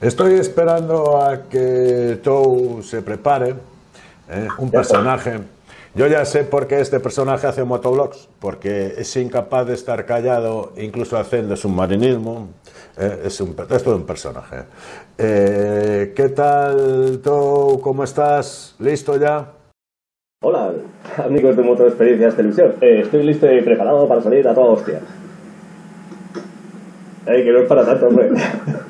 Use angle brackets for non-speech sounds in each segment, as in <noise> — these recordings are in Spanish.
Estoy esperando a que Tou se prepare, ¿eh? un personaje. Yo ya sé por qué este personaje hace motoblogs, porque es incapaz de estar callado, incluso haciendo submarinismo. ¿eh? Es, un, es todo un personaje. Eh, ¿Qué tal, Tou? ¿Cómo estás? ¿Listo ya? Hola, amigos de Moto Experiencias Televisión. Estoy listo y preparado para salir a toda hostia. Que no es para tanto, hombre. <laughs>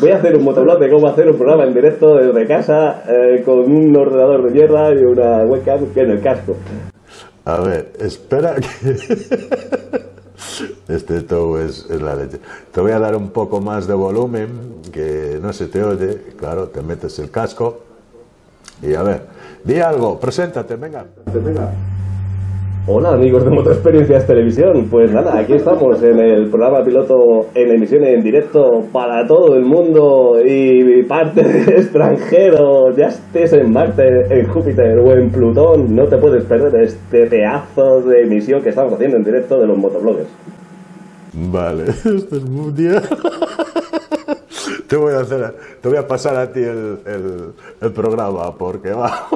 Voy a hacer un motoblog de cómo hacer un programa en directo desde casa eh, con un ordenador de mierda y una webcam que en el casco. A ver, espera que... <laughs> Este todo es, es, la leche. Te voy a dar un poco más de volumen, que no se te oye. Claro, te metes el casco. Y a ver, di algo, preséntate, venga. venga. Hola amigos de Moto Experiencias Televisión, pues nada, aquí estamos en el programa piloto en emisión en directo para todo el mundo y parte extranjero, ya estés en Marte, en Júpiter o en Plutón, no te puedes perder este pedazo de emisión que estamos haciendo en directo de los motobloggers. Vale, <laughs> esto es muy día. Te voy a pasar a ti el programa porque va.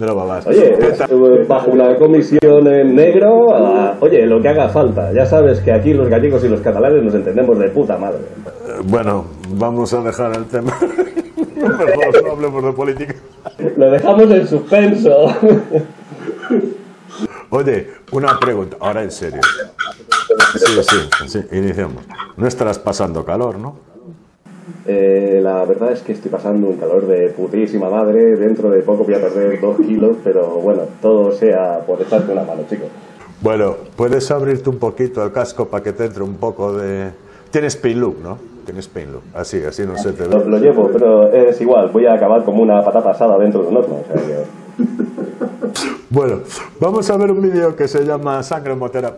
Va más. Oye, bajo una comisión en negro, a, oye, lo que haga falta. Ya sabes que aquí los gallegos y los catalanes nos entendemos de puta madre. Bueno, vamos a dejar el tema. <laughs> Mejor no hablemos de política. Lo dejamos en suspenso. Oye, una pregunta, ahora en serio. Sí, sí, sí, iniciamos. No estarás pasando calor, ¿no? Eh, la verdad es que estoy pasando un calor de putísima madre. Dentro de poco voy a perder dos kilos, pero bueno, todo sea por echarte una mano, chicos. Bueno, puedes abrirte un poquito el casco para que te entre un poco de. Tienes pain look, ¿no? Tienes pain look. Así, así no se te ve. Lo, lo, llevo, pero es igual. Voy a acabar como una patata asada dentro de un horno. O sea que... <laughs> Bueno, vamos a ver un vídeo que se llama Sangre Motera.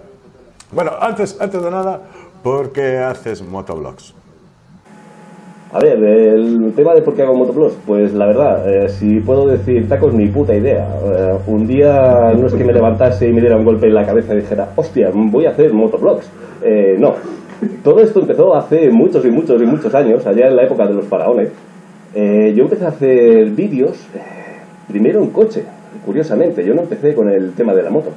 Bueno, antes, antes de nada, ¿por qué haces motoblogs? A ver, el tema de por qué hago motoblogs, pues la verdad, eh, si puedo decir tacos, ni puta idea. Eh, un día no es que me levantase y me diera un golpe en la cabeza y dijera, hostia, voy a hacer motoblogs. Eh, no, todo esto empezó hace muchos y muchos y muchos años, allá en la época de los faraones. yo empecé a hacer vídeos, primero en coche, curiosamente, yo no empecé con el tema de la moto.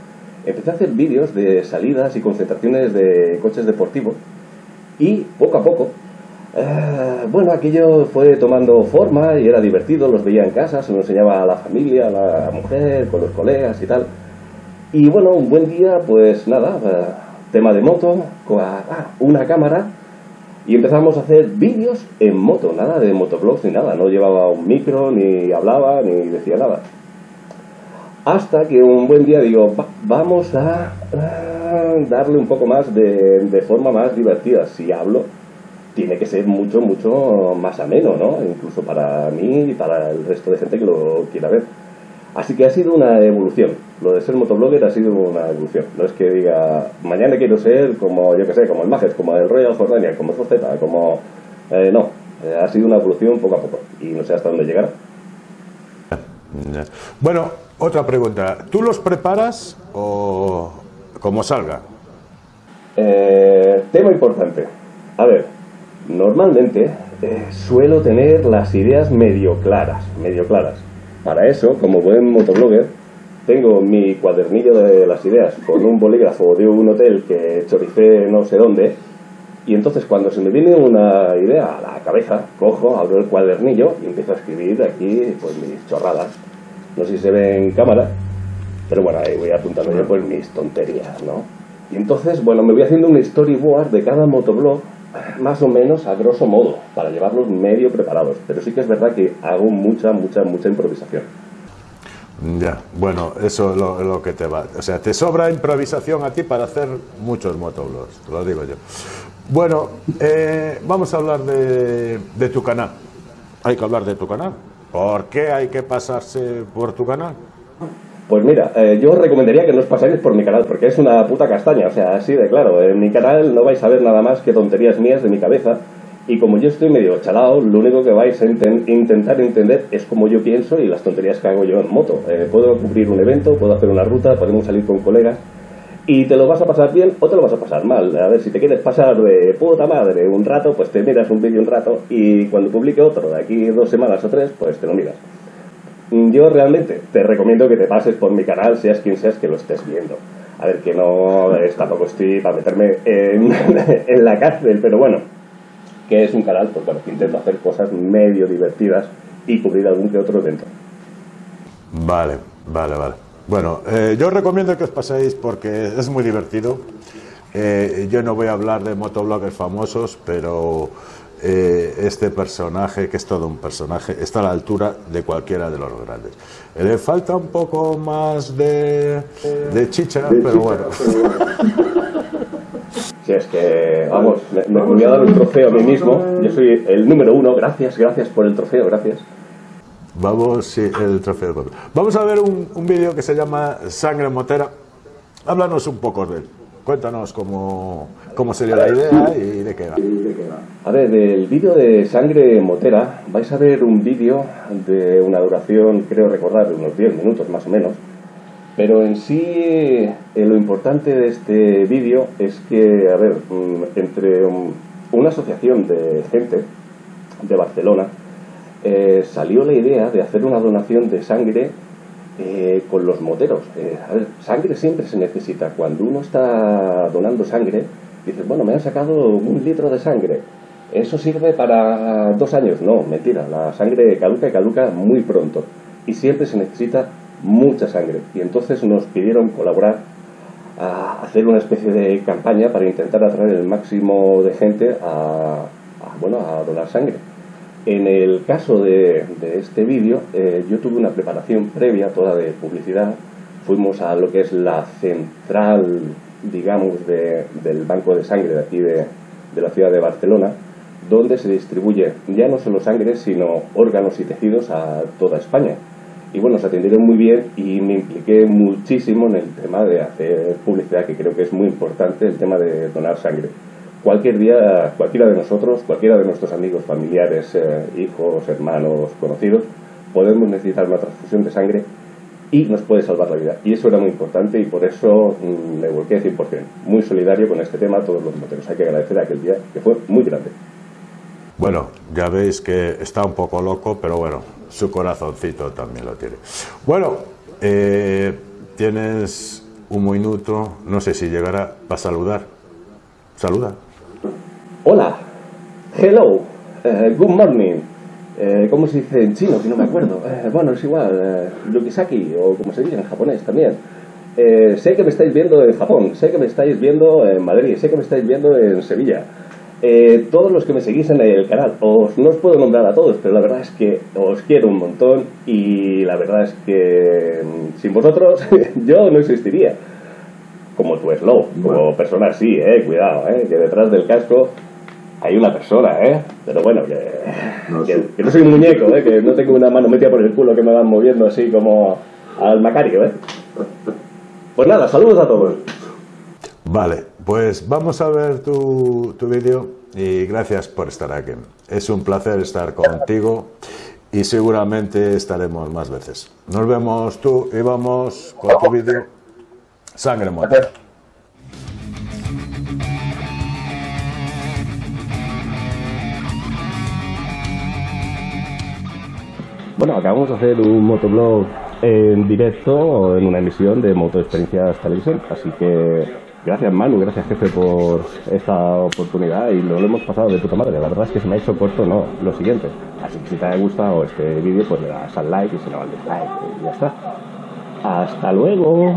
Empecé a hacer vídeos de salidas y concentraciones de coches deportivos y poco a poco Uh, bueno, aquello fue tomando forma y era divertido, los veía en casa, se lo enseñaba a la familia, a la mujer, con los colegas y tal. Y bueno, un buen día, pues nada, uh, tema de moto, ah, una cámara y empezamos a hacer vídeos en moto, nada de motoblogs ni nada, no llevaba un micro, ni hablaba, ni decía nada. Hasta que un buen día digo, va, vamos a uh, darle un poco más de, de forma más divertida, si hablo tiene que ser mucho, mucho más ameno, ¿no? Incluso para mí y para el resto de gente que lo quiera ver. Así que ha sido una evolución. Lo de ser motoblogger ha sido una evolución. No es que diga, mañana quiero ser como, yo que sé, como el Majes, como el Royal Jordania, como el como... Eh, no, eh, ha sido una evolución poco a poco y no sé hasta dónde llegará. Bueno, otra pregunta. ¿Tú los preparas o como salga? Eh, tema importante. A ver, Normalmente eh, suelo tener las ideas medio claras, medio claras. Para eso, como buen motoblogger, tengo mi cuadernillo de las ideas con un bolígrafo de un hotel que choricé no sé dónde. Y entonces cuando se me viene una idea a la cabeza, cojo, abro el cuadernillo y empiezo a escribir aquí pues mis chorradas. No sé si se ve en cámara, pero bueno, ahí voy apuntando yo pues mis tonterías, ¿no? Y entonces, bueno, me voy haciendo un storyboard de cada motoblog más o menos a grosso modo, para llevarlos medio preparados. Pero sí que es verdad que hago mucha, mucha, mucha improvisación. Ya, bueno, eso es lo, que te va. O sea, te sobra improvisación a ti para hacer muchos motoblogs, lo digo yo. Bueno, eh, vamos a hablar de, de tu canal. Hay que hablar de tu canal. ¿Por qué hay que pasarse por tu canal? Pues mira, eh, yo os recomendaría que no os pasáis por mi canal, porque es una puta castaña, o sea, así de claro. En mi canal no vais a ver nada más que tonterías mías de mi cabeza, y como yo estoy medio chalado, lo único que vais a intentar entender es como yo pienso y las tonterías que hago yo en moto. Eh, puedo cubrir un evento, puedo hacer una ruta, podemos salir con colegas, y te lo vas a pasar bien o te lo vas a pasar mal. A ver, si te quieres pasar de puta madre un rato, pues te miras un vídeo un rato y cuando publique otro de aquí dos semanas o tres, pues te lo miras. Yo realmente te recomiendo que te pases por mi canal, seas quien seas que lo estés viendo. A ver, que no es, tampoco estoy para meterme en, <laughs> la cárcel, pero bueno, que es un canal pues, bueno, que intento hacer cosas medio divertidas y cubrir algún que otro dentro. Vale, vale, vale. Bueno, eh, yo os recomiendo que os paséis porque es muy divertido. Eh, yo no voy a hablar de motobloggers famosos, pero eh, este personaje, que es todo un personaje, está a la altura de cualquiera de los grandes. le falta un poco más de, chicha, pero bueno. <laughs> Si es que, vamos, me, me voy a dar un trofeo a mí mismo. Yo soy el número uno. Gracias, gracias por el trofeo, gracias. Vamos, sí, el trofeo. Vamos a ver un, un vídeo que se llama Sangre Motera. Háblanos un poco de él. Cuéntanos cómo, cómo la idea y de qué va. A ver, del vídeo de Sangre Motera vais a ver un vídeo de una duración, creo recordar, de unos 10 minutos más o menos. Pero en sí, eh, lo importante de este vídeo es que, a ver, mm, entre una asociación de gente de Barcelona, eh, salió la idea de hacer una donación de sangre eh, con los moteros. Eh, a sangre siempre se necesita. Cuando uno está donando sangre, dices, bueno, me han sacado un litro de sangre. ¿Eso sirve para dos años? No, mentira. La sangre caduca y caduca muy pronto. Y siempre se necesita mucha sangre. Y entonces nos pidieron colaborar a hacer una especie de campaña para intentar atraer el máximo de gente a bueno, a donar sangre. En el caso de, este vídeo, eh, yo tuve una preparación previa, toda de publicidad. Fuimos a lo que es la central, digamos, del banco de sangre de aquí de, la ciudad de Barcelona, donde se distribuye ya no solo sangre, sino órganos y tejidos a toda España. Y bueno, se atendieron muy bien y me impliqué muchísimo en el tema de hacer publicidad, que creo que es muy importante, el tema de donar sangre cualquier día, cualquiera de nosotros, cualquiera de nuestros amigos, familiares, eh, hijos, hermanos, conocidos, podemos necesitar una transfusión de sangre y nos puede salvar la vida. Y eso era muy importante y por eso mm, me volqué 100%. Muy solidario con este tema a todos los moteros. Hay que agradecer a aquel día que fue muy grande. Bueno, ya veis que está un poco loco, pero bueno, su corazoncito también lo tiene. Bueno, eh, tienes un minuto, no sé si llegará para saludar. Saluda. Hello, eh, good morning. Eh, ¿Cómo se dice en chino? Que no me acuerdo. Eh, bueno, es igual, Yukisaki, o como se dice en japonés también. sé que me estáis viendo en Japón, sé que me estáis viendo en Madrid, sé que me estáis viendo en Sevilla. todos los que me seguís en el canal, os, no os puedo nombrar a todos, pero la verdad es que os quiero un montón y la verdad es que mm, sin vosotros <laughs> yo no existiría como tu slow, como persona sí, eh, cuidado, eh, que detrás del casco hay una persona, ¿eh? Pero bueno, que no, soy un muñeco, ¿eh? Que no tengo una mano metida por el culo que me van moviendo así como al Macario, ¿eh? Pues nada, saludos a todos. Vale, pues vamos a ver tu, tu vídeo y gracias por estar aquí. Es un placer estar contigo y seguramente estaremos más veces. Nos vemos tú y vamos con tu vídeo Sangre Muerta. Bueno, acabamos de hacer un motoblog en directo en una emisión de Moto Experiencias Televisión, así que gracias Manu, gracias jefe por esta oportunidad y lo, hemos pasado de puta madre. La verdad es que se me ha hecho corto, no, lo siguiente. Así que si te ha gustado este vídeo, pues le das al like y si no al dislike y ya está. Hasta luego.